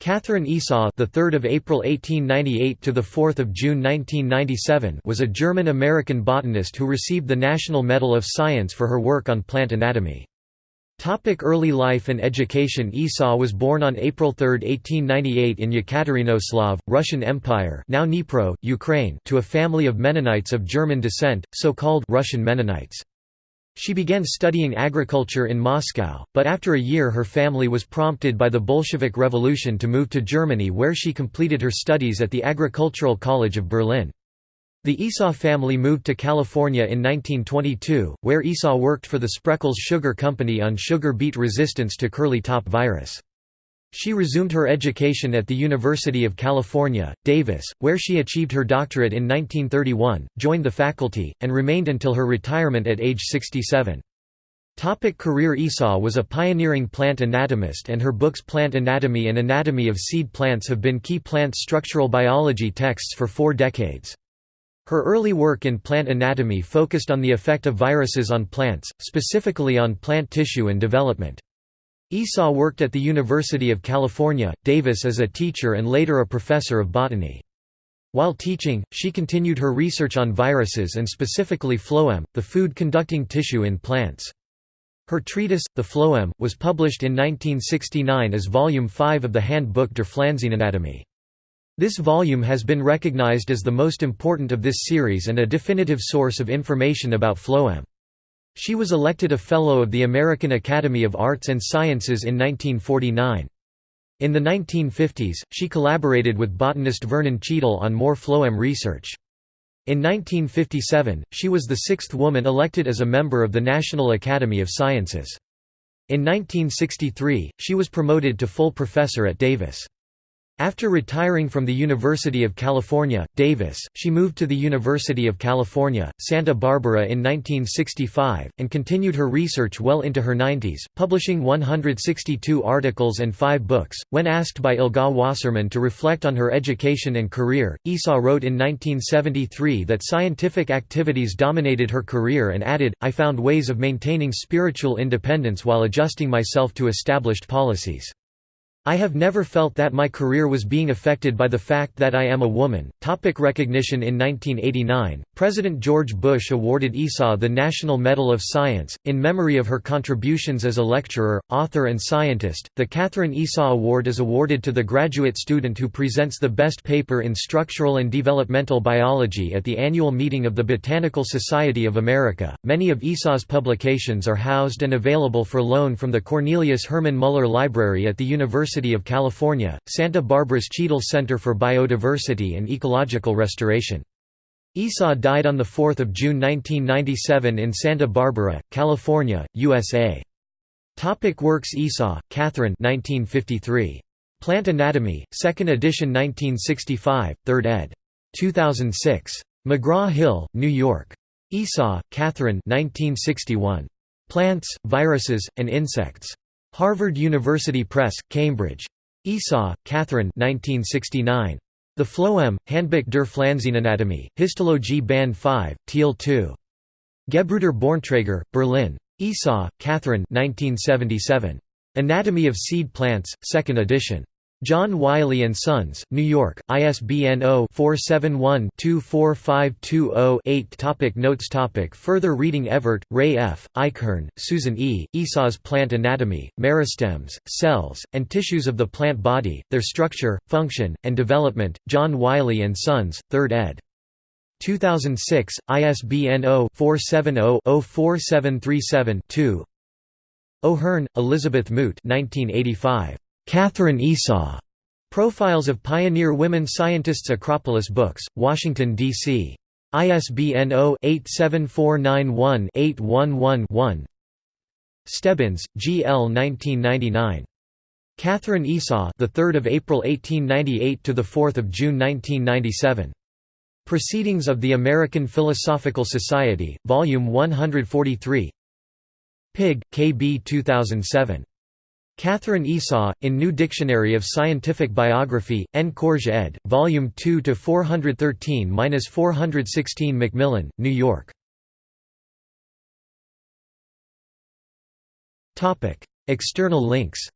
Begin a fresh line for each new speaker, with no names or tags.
Katherine Esau, the 3rd of April 1898 to the 4th of June 1997, was a German-American botanist who received the National Medal of Science for her work on plant anatomy. Topic early life and education Esau was born on April 3, 1898 in Yekaterinoslav, Russian Empire now Dnipro, Ukraine to a family of Mennonites of German descent, so-called Russian Mennonites. She began studying agriculture in Moscow, but after a year her family was prompted by the Bolshevik Revolution to move to Germany where she completed her studies at the Agricultural College of Berlin. The Esau family moved to California in 1922, where Esau worked for the Spreckels Sugar Company on sugar beet resistance to curly top virus. She resumed her education at the University of California, Davis, where she achieved her doctorate in 1931, joined the faculty, and remained until her retirement at age 67. Topic career Esau was a pioneering plant anatomist and her books Plant Anatomy and Anatomy of Seed Plants have been key plant structural biology texts for four decades. Her early work in plant anatomy focused on the effect of viruses on plants, specifically on plant tissue and development. Esau worked at the University of California, Davis as a teacher and later a professor of botany. While teaching, she continued her research on viruses and specifically phloem, the food-conducting tissue in plants. Her treatise, The Phloem, was published in 1969 as Volume 5 of the Handbuch der Pflanzenanatomie. This volume has been recognized as the most important of this series and a definitive source of information about phloem. She was elected a Fellow of the American Academy of Arts and Sciences in 1949. In the 1950s, she collaborated with botanist Vernon Cheadle on more phloem research. In 1957, she was the sixth woman elected as a member of the National Academy of Sciences. In 1963, she was promoted to full professor at Davis. After retiring from the University of California, Davis, she moved to the University of California, Santa Barbara in 1965, and continued her research well into her 90s, publishing 162 articles and five books. When asked by Ilga Wasserman to reflect on her education and career, Esau wrote in 1973 that scientific activities dominated her career and added, I found ways of maintaining spiritual independence while adjusting myself to established policies. I have never felt that my career was being affected by the fact that I am a woman. Topic recognition In 1989, President George Bush awarded Esau the National Medal of Science, in memory of her contributions as a lecturer, author, and scientist. The Katherine Esau Award is awarded to the graduate student who presents the best paper in structural and developmental biology at the annual meeting of the Botanical Society of America. Many of Esau's publications are housed and available for loan from the Cornelius Hermann Muller Library at the University University of California, Santa Barbara's Cheadle Center for Biodiversity and Ecological Restoration. Esau died on 4 June 1997 in Santa Barbara, California, USA. Topic works Esau, Katherine 1953. Plant Anatomy, 2nd edition 1965, 3rd ed. 2006. McGraw-Hill, New York. Esau, Katherine 1961. Plants, Viruses, and Insects. Harvard University Press, Cambridge. Esau, Katherine 1969. The Phloem, Handbuch der Pflanzenanatomie, Histologie Band 5, Teil 2. Gebrüder Bornträger, Berlin. Esau, Katherine 1977. Anatomy of Seed Plants, 2nd edition. John Wiley & Sons, New York, ISBN 0-471-24520-8 Topic Notes Topic Further reading Evert, Ray F., Eichhorn, Susan E., Esau's Plant Anatomy, Meristems, Cells, and Tissues of the Plant Body, Their Structure, Function, and Development, John Wiley & Sons, 3rd ed. 2006, ISBN 0-470-04737-2 O'Hern, Elizabeth Moot 1985. Katherine Esau, Profiles of Pioneer Women Scientists Acropolis Books, Washington, D.C. ISBN 0-87491-811-1 Stebbins, G. L. 1999. Katherine Esau, the 3rd of April 1898 to the 4th of June 1997. Proceedings of the American Philosophical Society, Volume 143. Pigg, K. B. 2007. Katherine Esau, in New Dictionary of Scientific Biography, N. Koertge ed., Volume 2 to 413-416 Macmillan, New York. External links